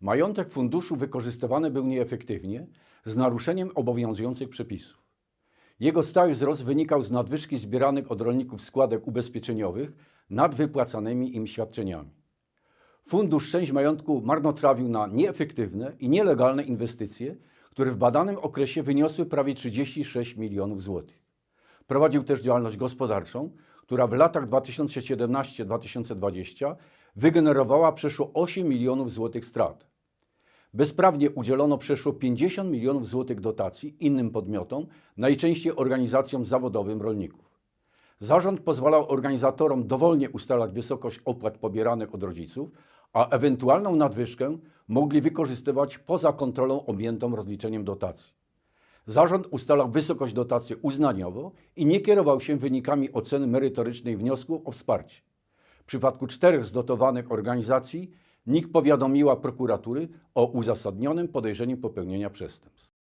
Majątek funduszu wykorzystywany był nieefektywnie z naruszeniem obowiązujących przepisów. Jego stały wzrost wynikał z nadwyżki zbieranych od rolników składek ubezpieczeniowych nad wypłacanymi im świadczeniami. Fundusz część majątku marnotrawił na nieefektywne i nielegalne inwestycje, które w badanym okresie wyniosły prawie 36 milionów złotych. Prowadził też działalność gospodarczą, która w latach 2017-2020 wygenerowała przeszło 8 milionów złotych strat. Bezprawnie udzielono przeszło 50 milionów złotych dotacji innym podmiotom, najczęściej organizacjom zawodowym rolników. Zarząd pozwalał organizatorom dowolnie ustalać wysokość opłat pobieranych od rodziców, a ewentualną nadwyżkę mogli wykorzystywać poza kontrolą objętą rozliczeniem dotacji. Zarząd ustalał wysokość dotacji uznaniowo i nie kierował się wynikami oceny merytorycznej wniosku o wsparcie. Przypadku czterech z dotowanych organizacji NIK powiadomiła prokuratury o uzasadnionym podejrzeniu popełnienia przestępstw.